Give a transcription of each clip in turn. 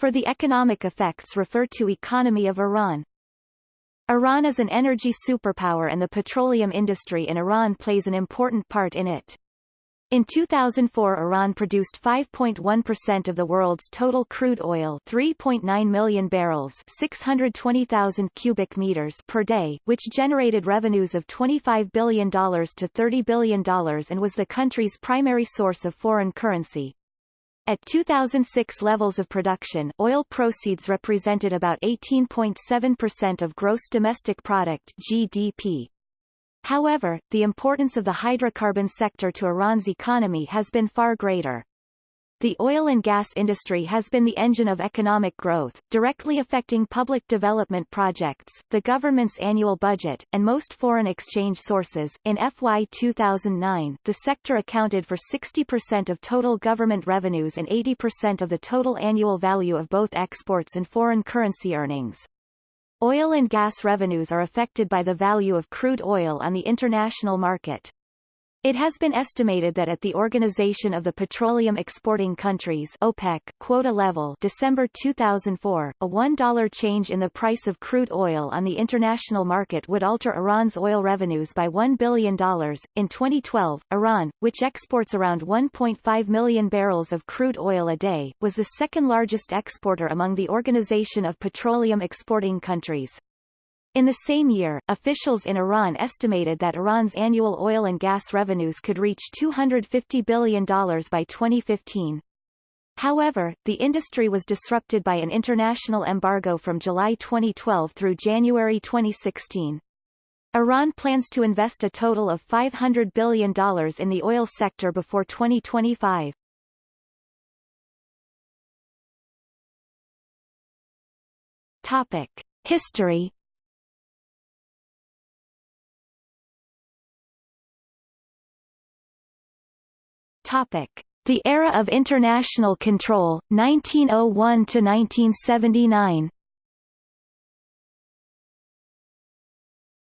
For the economic effects refer to Economy of Iran. Iran is an energy superpower and the petroleum industry in Iran plays an important part in it. In 2004 Iran produced 5.1% of the world's total crude oil 3.9 million barrels 620,000 cubic meters per day, which generated revenues of $25 billion to $30 billion and was the country's primary source of foreign currency. At 2006 levels of production, oil proceeds represented about 18.7% of gross domestic product GDP. However, the importance of the hydrocarbon sector to Iran's economy has been far greater. The oil and gas industry has been the engine of economic growth, directly affecting public development projects, the government's annual budget, and most foreign exchange sources. In FY 2009, the sector accounted for 60% of total government revenues and 80% of the total annual value of both exports and foreign currency earnings. Oil and gas revenues are affected by the value of crude oil on the international market. It has been estimated that at the Organization of the Petroleum Exporting Countries OPEC quota level December 2004, a $1 change in the price of crude oil on the international market would alter Iran's oil revenues by $1 billion. In 2012, Iran, which exports around 1.5 million barrels of crude oil a day, was the second largest exporter among the Organization of Petroleum Exporting Countries. In the same year, officials in Iran estimated that Iran's annual oil and gas revenues could reach $250 billion by 2015. However, the industry was disrupted by an international embargo from July 2012 through January 2016. Iran plans to invest a total of $500 billion in the oil sector before 2025. Topic. History The era of international control, 1901 to 1979.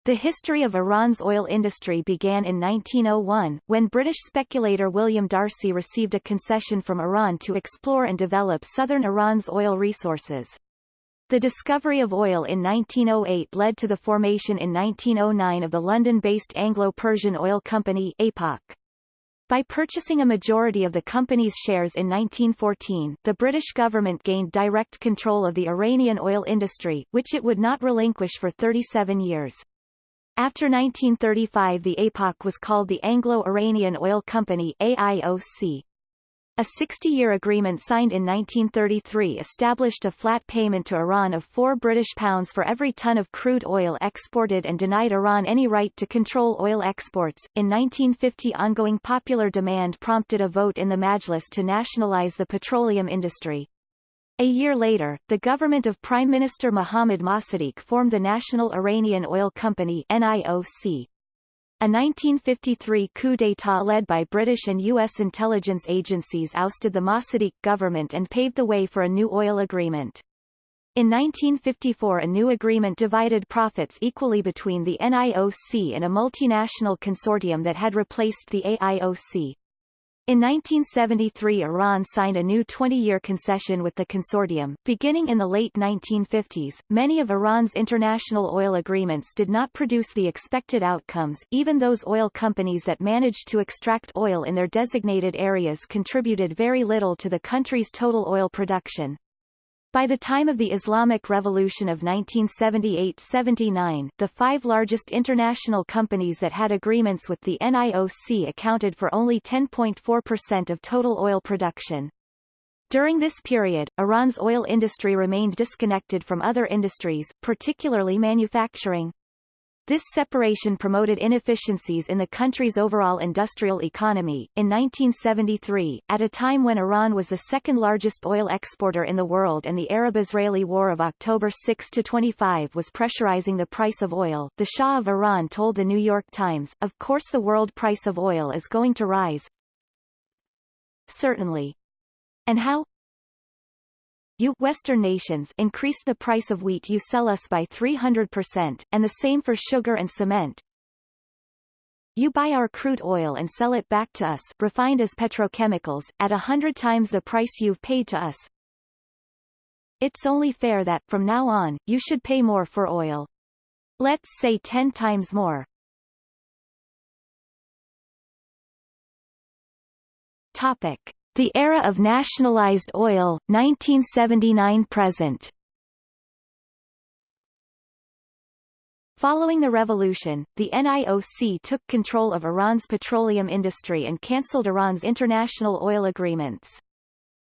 The history of Iran's oil industry began in 1901, when British speculator William D'Arcy received a concession from Iran to explore and develop southern Iran's oil resources. The discovery of oil in 1908 led to the formation in 1909 of the London-based Anglo-Persian Oil Company APOC. By purchasing a majority of the company's shares in 1914, the British government gained direct control of the Iranian oil industry, which it would not relinquish for 37 years. After 1935 the APOC was called the Anglo-Iranian Oil Company AIOC. A 60-year agreement signed in 1933 established a flat payment to Iran of 4 British pounds for every ton of crude oil exported and denied Iran any right to control oil exports. In 1950 ongoing popular demand prompted a vote in the Majlis to nationalize the petroleum industry. A year later, the government of Prime Minister Mohammad Mossadegh formed the National Iranian Oil Company NIOC. A 1953 coup d'état led by British and U.S. intelligence agencies ousted the Mossadegh government and paved the way for a new oil agreement. In 1954 a new agreement divided profits equally between the NIOC and a multinational consortium that had replaced the AIOC. In 1973 Iran signed a new 20-year concession with the consortium. Beginning in the late 1950s, many of Iran's international oil agreements did not produce the expected outcomes, even those oil companies that managed to extract oil in their designated areas contributed very little to the country's total oil production. By the time of the Islamic Revolution of 1978–79, the five largest international companies that had agreements with the NIOC accounted for only 10.4% of total oil production. During this period, Iran's oil industry remained disconnected from other industries, particularly manufacturing. This separation promoted inefficiencies in the country's overall industrial economy. In 1973, at a time when Iran was the second largest oil exporter in the world and the Arab-Israeli War of October 6-25 was pressurizing the price of oil, the Shah of Iran told the New York Times, of course the world price of oil is going to rise. Certainly. And how? You Western nations increase the price of wheat you sell us by 300%, and the same for sugar and cement. You buy our crude oil and sell it back to us, refined as petrochemicals, at a hundred times the price you've paid to us. it's only fair that, from now on, you should pay more for oil. Let's say 10 times more. Topic. The era of nationalized oil, 1979–present Following the revolution, the NIOC took control of Iran's petroleum industry and cancelled Iran's international oil agreements.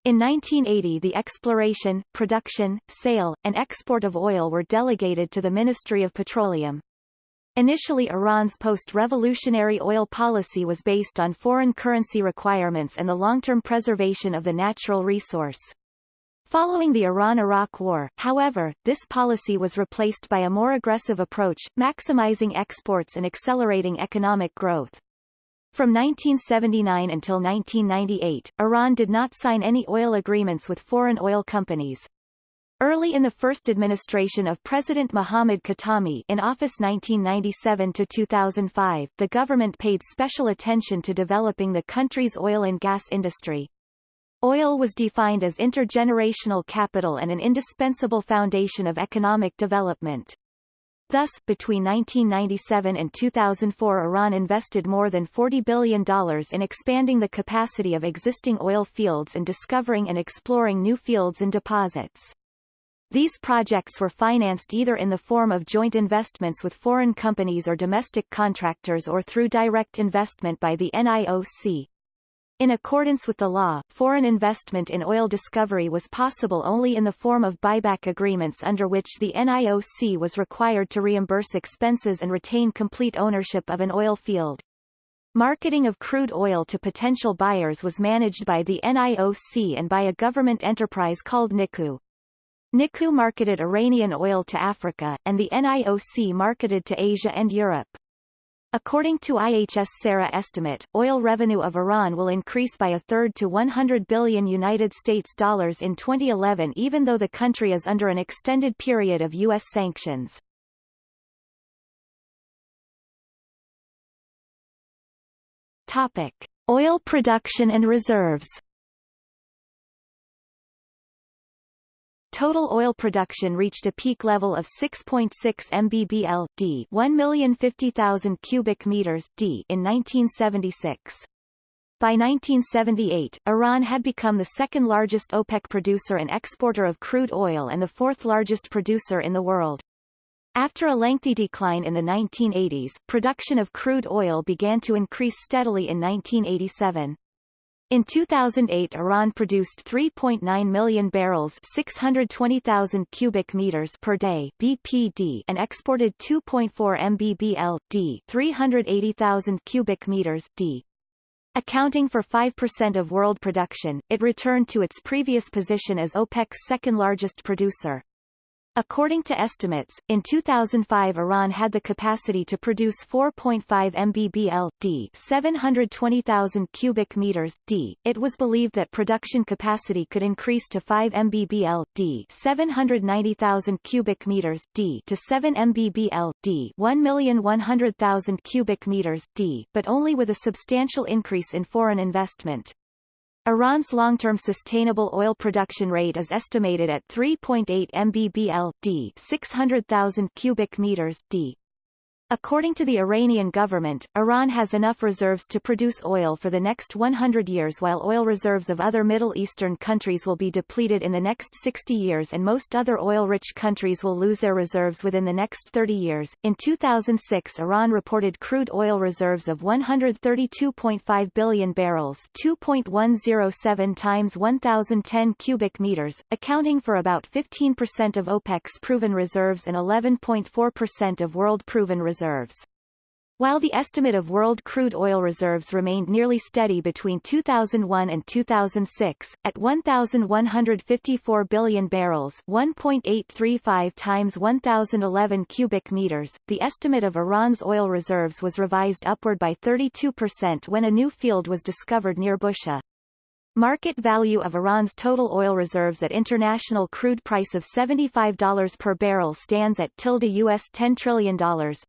In 1980 the exploration, production, sale, and export of oil were delegated to the Ministry of Petroleum. Initially Iran's post-revolutionary oil policy was based on foreign currency requirements and the long-term preservation of the natural resource. Following the Iran-Iraq War, however, this policy was replaced by a more aggressive approach, maximizing exports and accelerating economic growth. From 1979 until 1998, Iran did not sign any oil agreements with foreign oil companies. Early in the first administration of President Mohammad Khatami in office 1997 to 2005, the government paid special attention to developing the country's oil and gas industry. Oil was defined as intergenerational capital and an indispensable foundation of economic development. Thus, between 1997 and 2004 Iran invested more than $40 billion in expanding the capacity of existing oil fields and discovering and exploring new fields and deposits. These projects were financed either in the form of joint investments with foreign companies or domestic contractors or through direct investment by the NIOC. In accordance with the law, foreign investment in oil discovery was possible only in the form of buyback agreements under which the NIOC was required to reimburse expenses and retain complete ownership of an oil field. Marketing of crude oil to potential buyers was managed by the NIOC and by a government enterprise called NICU. NICU marketed Iranian oil to Africa, and the NIOC marketed to Asia and Europe. According to IHS CERA estimate, oil revenue of Iran will increase by a third to 100 billion United States dollars in 2011 even though the country is under an extended period of U.S. sanctions. Topic. Oil production and reserves Total oil production reached a peak level of 6.6 mbbl d 1,050,000 cubic meters d in 1976. By 1978, Iran had become the second largest OPEC producer and exporter of crude oil and the fourth largest producer in the world. After a lengthy decline in the 1980s, production of crude oil began to increase steadily in 1987. In 2008 Iran produced 3.9 million barrels 620,000 cubic meters per day BPD and exported 2.4 mbbl d 380,000 cubic meters d. Accounting for 5% of world production, it returned to its previous position as OPEC's second largest producer. According to estimates, in 2005 Iran had the capacity to produce 4.5 mbbl d 720,000 cubic meters d. It was believed that production capacity could increase to 5 mbbl d 790,000 cubic meters d to 7 mbbl d 1,100,000 cubic meters d, but only with a substantial increase in foreign investment. Iran's long-term sustainable oil production rate is estimated at 3.8 mbbl d 600,000 cubic meters d According to the Iranian government, Iran has enough reserves to produce oil for the next 100 years while oil reserves of other Middle Eastern countries will be depleted in the next 60 years and most other oil-rich countries will lose their reserves within the next 30 years. In 2006 Iran reported crude oil reserves of 132.5 billion barrels 2.107 times 1010 cubic meters, accounting for about 15% of OPEC's proven reserves and 11.4% of world proven reserves reserves. While the estimate of world crude oil reserves remained nearly steady between 2001 and 2006, at 1,154 billion barrels 1.835 times 1,011 cubic meters, the estimate of Iran's oil reserves was revised upward by 32% when a new field was discovered near Bushehr. Market value of Iran's total oil reserves at international crude price of $75 per barrel stands at tilde US $10 trillion.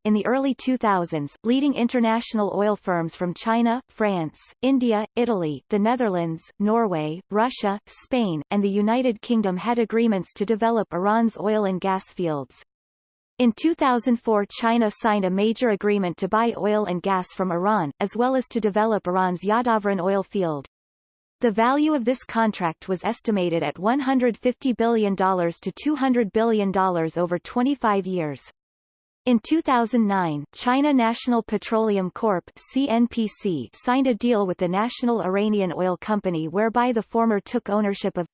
In the early 2000s, leading international oil firms from China, France, India, Italy, the Netherlands, Norway, Russia, Spain, and the United Kingdom had agreements to develop Iran's oil and gas fields. In 2004 China signed a major agreement to buy oil and gas from Iran, as well as to develop Iran's Yadavaran oil field. The value of this contract was estimated at $150 billion to $200 billion over 25 years. In 2009, China National Petroleum Corp. CNPC signed a deal with the National Iranian Oil Company whereby the former took ownership of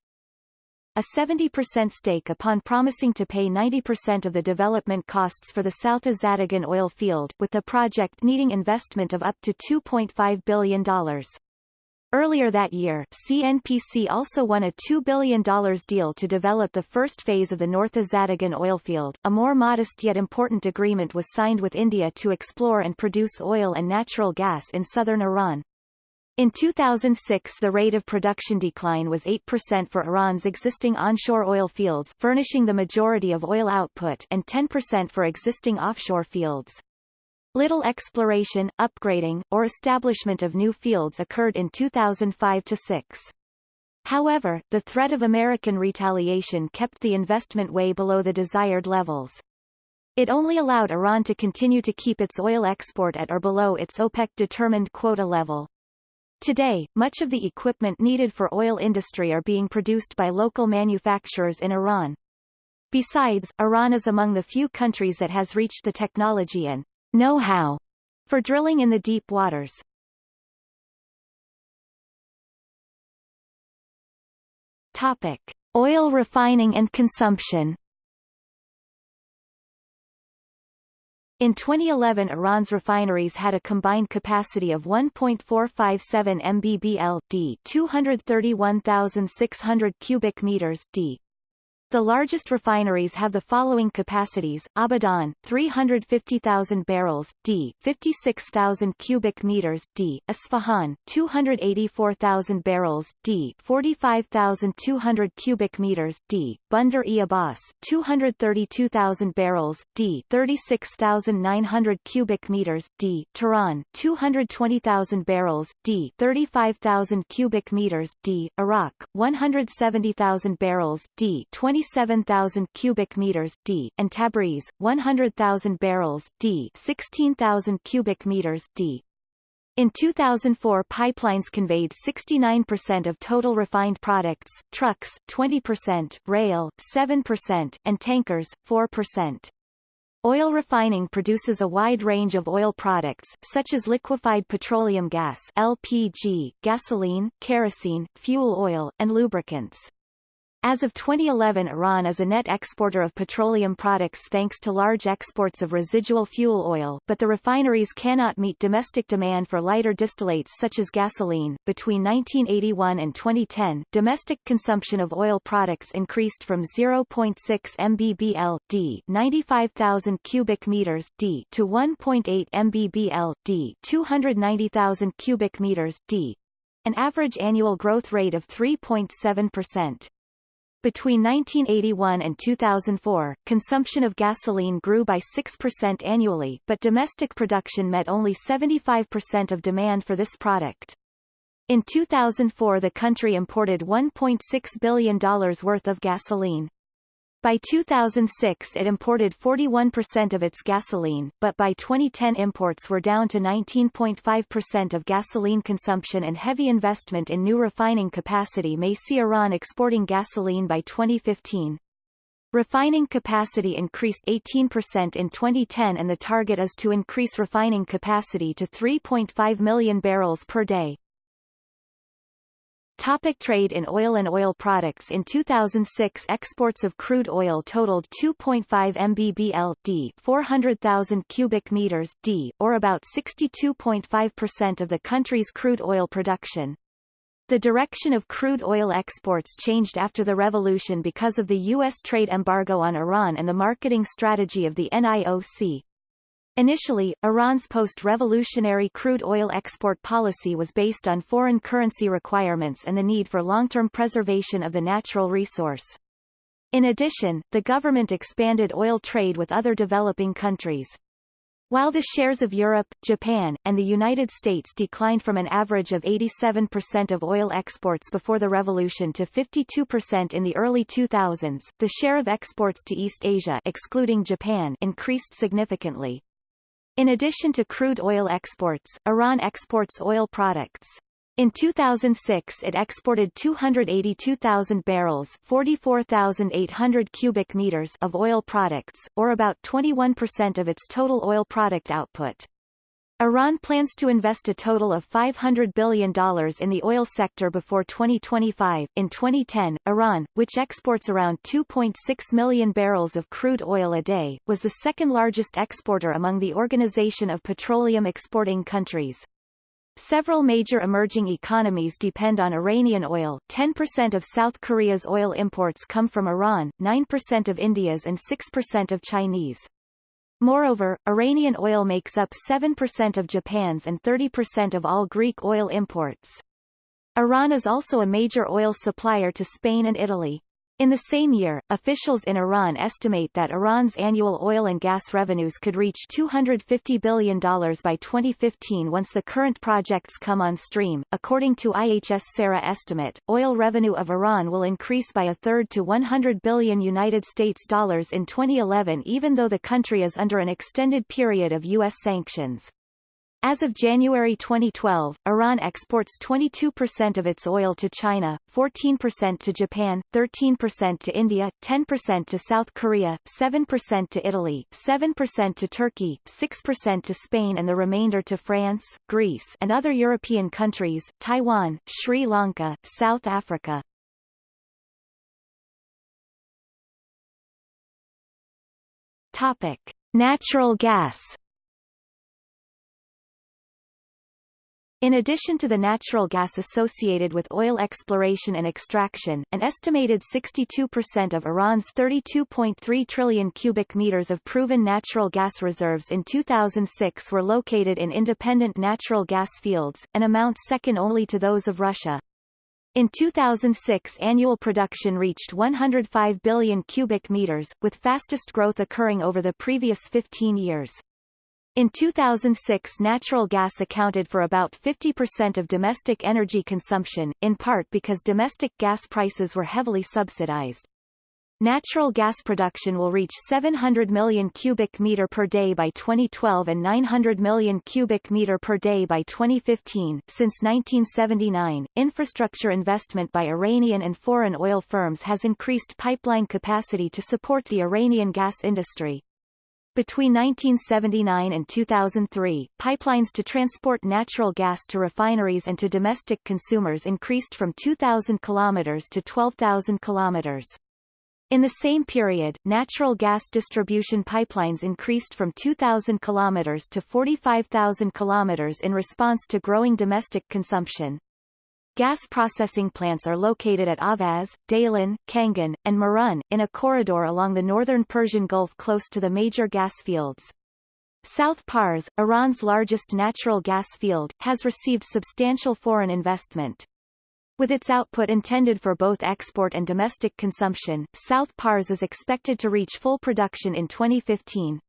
a 70% stake upon promising to pay 90% of the development costs for the South Azadegan oil field, with the project needing investment of up to $2.5 billion. Earlier that year, CNPC also won a $2 billion deal to develop the first phase of the North Azadegan oil field. A more modest yet important agreement was signed with India to explore and produce oil and natural gas in southern Iran. In 2006 the rate of production decline was 8% for Iran's existing onshore oil fields furnishing the majority of oil output and 10% for existing offshore fields. Little exploration, upgrading, or establishment of new fields occurred in 2005-6. However, the threat of American retaliation kept the investment way below the desired levels. It only allowed Iran to continue to keep its oil export at or below its OPEC-determined quota level. Today, much of the equipment needed for oil industry are being produced by local manufacturers in Iran. Besides, Iran is among the few countries that has reached the technology and know-how for drilling in the deep waters. Topic: Oil refining and consumption. In 2011 Iran's refineries had a combined capacity of 1.457 mbbl d 231,600 cubic meters d the largest refineries have the following capacities, Abadan, 350,000 barrels, d, 56,000 cubic meters, d, Isfahan, 284,000 barrels, d, 45,200 cubic meters, d, Bandar e Abbas, 232,000 barrels, d, 36,900 cubic meters, d, Tehran, 220,000 barrels, d, 35,000 cubic meters, d, Arak, 170,000 barrels, d, 20 27,000 cubic meters d, and Tabriz, 100,000 barrels d, 16,000 cubic meters d. In 2004 pipelines conveyed 69% of total refined products, trucks 20%, rail 7%, and tankers 4%. Oil refining produces a wide range of oil products, such as liquefied petroleum gas LPG, gasoline, kerosene, fuel oil, and lubricants. As of 2011 Iran is a net exporter of petroleum products thanks to large exports of residual fuel oil but the refineries cannot meet domestic demand for lighter distillates such as gasoline. Between 1981 and 2010, domestic consumption of oil products increased from 0.6 mbbl d 95,000 cubic meters d to 1.8 mbbl d 290,000 cubic meters d an average annual growth rate of 3.7%. Between 1981 and 2004, consumption of gasoline grew by 6% annually but domestic production met only 75% of demand for this product. In 2004 the country imported $1.6 billion worth of gasoline. By 2006 it imported 41% of its gasoline, but by 2010 imports were down to 19.5% of gasoline consumption and heavy investment in new refining capacity may see Iran exporting gasoline by 2015. Refining capacity increased 18% in 2010 and the target is to increase refining capacity to 3.5 million barrels per day. Topic trade in oil and oil products In 2006 exports of crude oil totaled 2.5 mbbl d 400,000 cubic meters d, or about 62.5% of the country's crude oil production. The direction of crude oil exports changed after the revolution because of the U.S. trade embargo on Iran and the marketing strategy of the NIOC. Initially, Iran's post-revolutionary crude oil export policy was based on foreign currency requirements and the need for long-term preservation of the natural resource. In addition, the government expanded oil trade with other developing countries. While the shares of Europe, Japan, and the United States declined from an average of 87% of oil exports before the revolution to 52% in the early 2000s, the share of exports to East Asia excluding Japan increased significantly. In addition to crude oil exports, Iran exports oil products. In 2006 it exported 282,000 barrels 44,800 cubic meters of oil products, or about 21% of its total oil product output. Iran plans to invest a total of $500 billion in the oil sector before 2025. In 2010, Iran, which exports around 2.6 million barrels of crude oil a day, was the second largest exporter among the Organization of Petroleum Exporting Countries. Several major emerging economies depend on Iranian oil 10% of South Korea's oil imports come from Iran, 9% of India's and 6% of Chinese. Moreover, Iranian oil makes up 7% of Japan's and 30% of all Greek oil imports. Iran is also a major oil supplier to Spain and Italy. In the same year, officials in Iran estimate that Iran's annual oil and gas revenues could reach $250 billion by 2015 once the current projects come on stream. According to IHS CERA estimate, oil revenue of Iran will increase by a third to 100 billion United States dollars in 2011 even though the country is under an extended period of U.S. sanctions. As of January 2012, Iran exports 22% of its oil to China, 14% to Japan, 13% to India, 10% to South Korea, 7% to Italy, 7% to Turkey, 6% to Spain and the remainder to France, Greece and other European countries, Taiwan, Sri Lanka, South Africa. Topic. Natural gas In addition to the natural gas associated with oil exploration and extraction, an estimated 62% of Iran's 32.3 trillion cubic meters of proven natural gas reserves in 2006 were located in independent natural gas fields, an amount second only to those of Russia. In 2006 annual production reached 105 billion cubic meters, with fastest growth occurring over the previous 15 years. In 2006 natural gas accounted for about 50% of domestic energy consumption, in part because domestic gas prices were heavily subsidized. Natural gas production will reach 700 million cubic meter per day by 2012 and 900 million cubic meter per day by 2015. Since 1979, infrastructure investment by Iranian and foreign oil firms has increased pipeline capacity to support the Iranian gas industry. Between 1979 and 2003, pipelines to transport natural gas to refineries and to domestic consumers increased from 2,000 kilometers to 12,000 kilometers. In the same period, natural gas distribution pipelines increased from 2,000 kilometers to 45,000 kilometers in response to growing domestic consumption. Gas processing plants are located at Ahvaz, Daylan, Kangan, and Marun, in a corridor along the northern Persian Gulf close to the major gas fields. South Pars, Iran's largest natural gas field, has received substantial foreign investment. With its output intended for both export and domestic consumption, South Pars is expected to reach full production in 2015.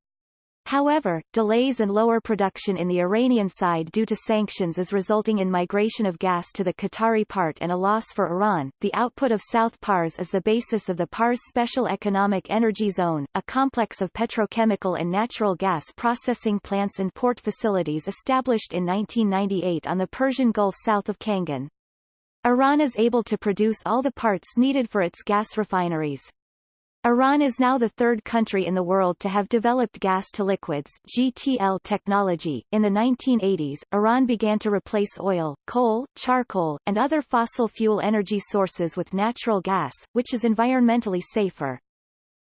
However, delays and lower production in the Iranian side due to sanctions is resulting in migration of gas to the Qatari part and a loss for Iran. The output of South Pars is the basis of the Pars Special Economic Energy Zone, a complex of petrochemical and natural gas processing plants and port facilities established in 1998 on the Persian Gulf south of Kangan. Iran is able to produce all the parts needed for its gas refineries. Iran is now the third country in the world to have developed gas-to-liquids (GTL) technology. In the 1980s, Iran began to replace oil, coal, charcoal, and other fossil fuel energy sources with natural gas, which is environmentally safer.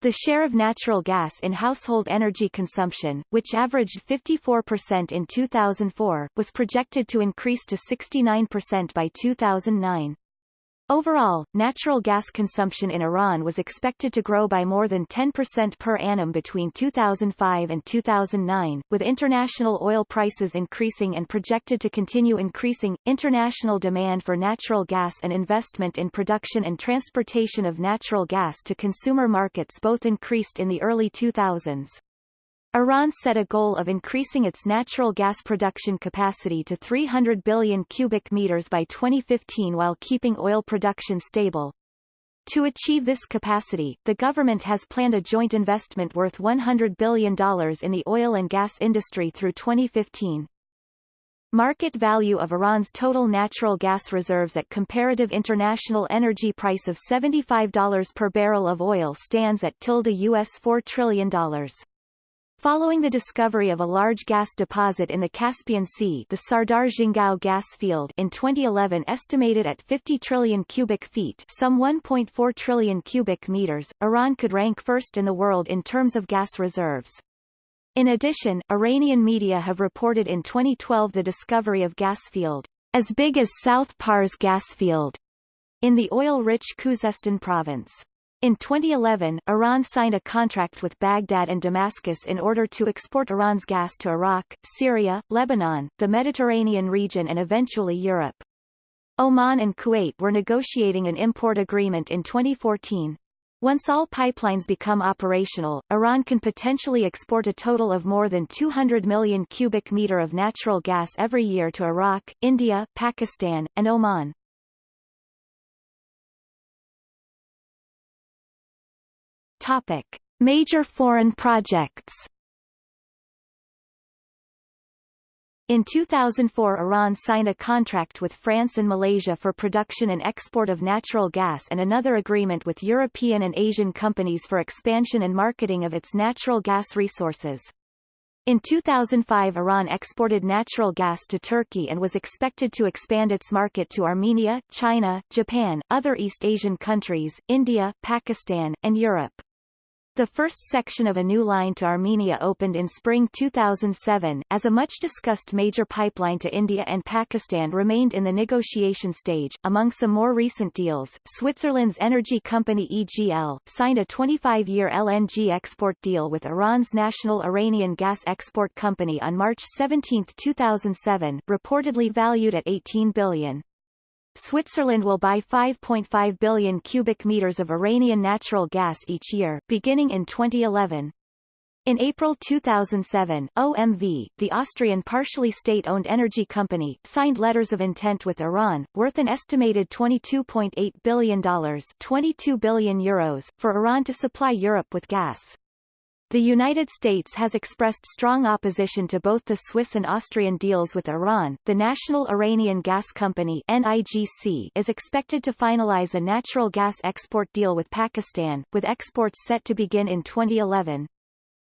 The share of natural gas in household energy consumption, which averaged 54% in 2004, was projected to increase to 69% by 2009. Overall, natural gas consumption in Iran was expected to grow by more than 10% per annum between 2005 and 2009, with international oil prices increasing and projected to continue increasing. International demand for natural gas and investment in production and transportation of natural gas to consumer markets both increased in the early 2000s. Iran set a goal of increasing its natural gas production capacity to 300 billion cubic meters by 2015 while keeping oil production stable. To achieve this capacity, the government has planned a joint investment worth $100 billion in the oil and gas industry through 2015. Market value of Iran's total natural gas reserves at comparative international energy price of $75 per barrel of oil stands at tilde US $4 trillion. Following the discovery of a large gas deposit in the Caspian Sea the Sardar Jangal gas field in 2011 estimated at 50 trillion cubic feet some 1.4 trillion cubic meters, Iran could rank first in the world in terms of gas reserves. In addition, Iranian media have reported in 2012 the discovery of gas field, as big as South Pars gas field, in the oil-rich Khuzestan province. In 2011, Iran signed a contract with Baghdad and Damascus in order to export Iran's gas to Iraq, Syria, Lebanon, the Mediterranean region and eventually Europe. Oman and Kuwait were negotiating an import agreement in 2014. Once all pipelines become operational, Iran can potentially export a total of more than 200 million cubic meter of natural gas every year to Iraq, India, Pakistan, and Oman. Topic: Major foreign projects. In 2004 Iran signed a contract with France and Malaysia for production and export of natural gas and another agreement with European and Asian companies for expansion and marketing of its natural gas resources. In 2005 Iran exported natural gas to Turkey and was expected to expand its market to Armenia, China, Japan, other East Asian countries, India, Pakistan, and Europe. The first section of a new line to Armenia opened in spring 2007, as a much-discussed major pipeline to India and Pakistan remained in the negotiation stage. Among some more recent deals, Switzerland's energy company EGL, signed a 25-year LNG export deal with Iran's national Iranian gas export company on March 17, 2007, reportedly valued at 18 billion. Switzerland will buy 5.5 billion cubic meters of Iranian natural gas each year, beginning in 2011. In April 2007, OMV, the Austrian partially state-owned energy company, signed letters of intent with Iran, worth an estimated $22.8 billion 22 billion euros, for Iran to supply Europe with gas. The United States has expressed strong opposition to both the Swiss and Austrian deals with Iran. The National Iranian Gas Company (NIGC) is expected to finalize a natural gas export deal with Pakistan, with exports set to begin in 2011.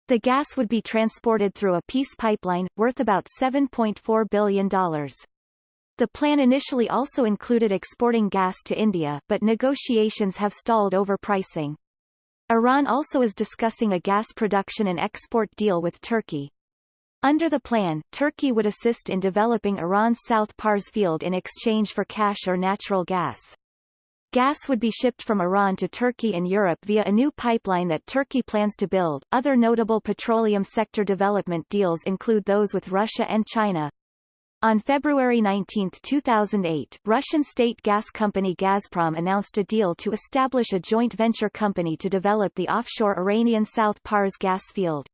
The gas would be transported through a peace pipeline, worth about $7.4 billion. The plan initially also included exporting gas to India, but negotiations have stalled over pricing. Iran also is discussing a gas production and export deal with Turkey. Under the plan, Turkey would assist in developing Iran's South Pars field in exchange for cash or natural gas. Gas would be shipped from Iran to Turkey and Europe via a new pipeline that Turkey plans to build. Other notable petroleum sector development deals include those with Russia and China. On February 19, 2008, Russian state gas company Gazprom announced a deal to establish a joint venture company to develop the offshore Iranian South Pars gas field.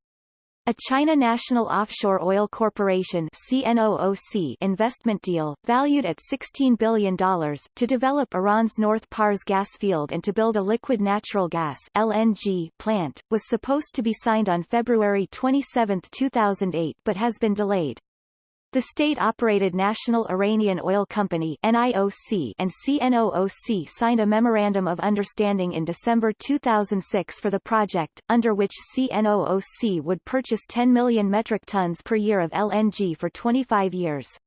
A China National Offshore Oil Corporation CNOOC investment deal, valued at $16 billion, to develop Iran's North Pars gas field and to build a liquid natural gas LNG plant, was supposed to be signed on February 27, 2008 but has been delayed. The state-operated National Iranian Oil Company NIOC and CNOOC signed a Memorandum of Understanding in December 2006 for the project, under which CNOOC would purchase 10 million metric tons per year of LNG for 25 years.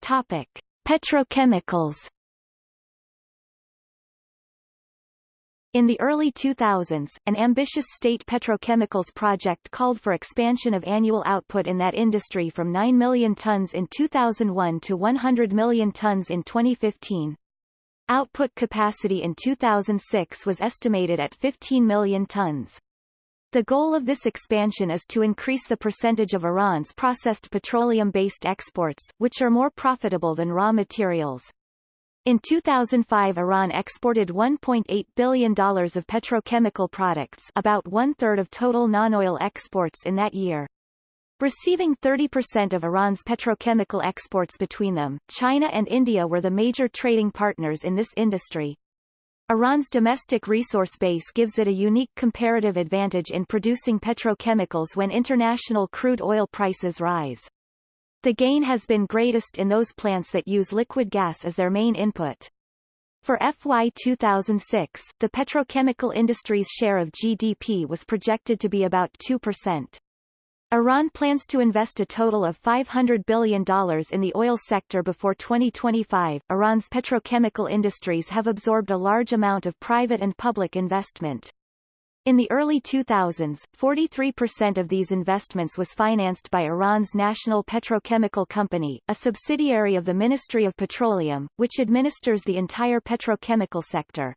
Topic. Petrochemicals In the early 2000s, an ambitious state petrochemicals project called for expansion of annual output in that industry from 9 million tons in 2001 to 100 million tons in 2015. Output capacity in 2006 was estimated at 15 million tons. The goal of this expansion is to increase the percentage of Iran's processed petroleum-based exports, which are more profitable than raw materials. In 2005 Iran exported $1.8 billion of petrochemical products about one-third of total non-oil exports in that year. Receiving 30% of Iran's petrochemical exports between them, China and India were the major trading partners in this industry. Iran's domestic resource base gives it a unique comparative advantage in producing petrochemicals when international crude oil prices rise. The gain has been greatest in those plants that use liquid gas as their main input. For FY 2006, the petrochemical industry's share of GDP was projected to be about 2%. Iran plans to invest a total of $500 billion in the oil sector before 2025. Iran's petrochemical industries have absorbed a large amount of private and public investment. In the early 2000s, 43% of these investments was financed by Iran's National Petrochemical Company, a subsidiary of the Ministry of Petroleum, which administers the entire petrochemical sector.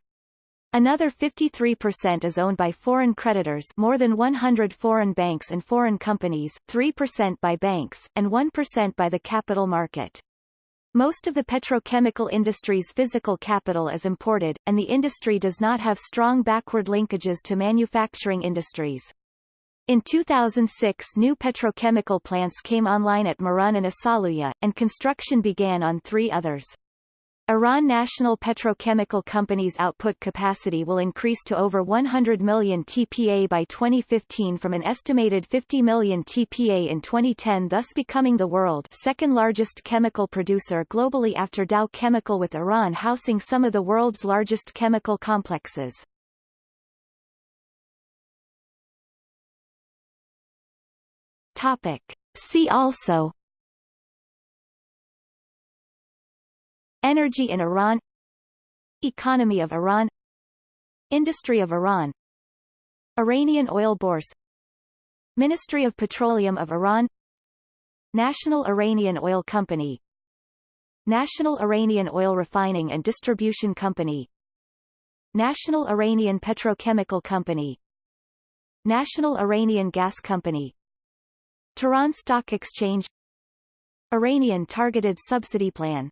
Another 53% is owned by foreign creditors more than 100 foreign banks and foreign companies, 3% by banks, and 1% by the capital market. Most of the petrochemical industry's physical capital is imported, and the industry does not have strong backward linkages to manufacturing industries. In 2006 new petrochemical plants came online at Marun and Asaluyeh, and construction began on three others. Iran National Petrochemical Company's output capacity will increase to over 100 million TPA by 2015 from an estimated 50 million TPA in 2010 thus becoming the world's second largest chemical producer globally after Dow Chemical with Iran housing some of the world's largest chemical complexes. Topic. See also Energy in Iran Economy of Iran Industry of Iran Iranian oil bourse Ministry of Petroleum of Iran National Iranian Oil Company National Iranian Oil Refining and Distribution Company National Iranian Petrochemical Company National Iranian Gas Company Tehran Stock Exchange Iranian Targeted Subsidy Plan